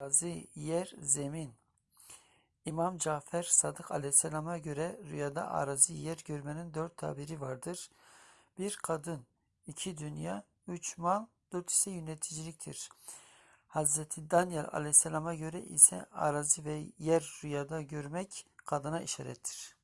Arazi, yer, zemin. İmam Cafer Sadık Aleyhisselam'a göre rüyada arazi yer görmenin dört tabiri vardır. Bir kadın, iki dünya, üç mal, dört ise yöneticiliktir. Hazreti Daniel Aleyhisselam'a göre ise arazi ve yer rüyada görmek kadına işarettir.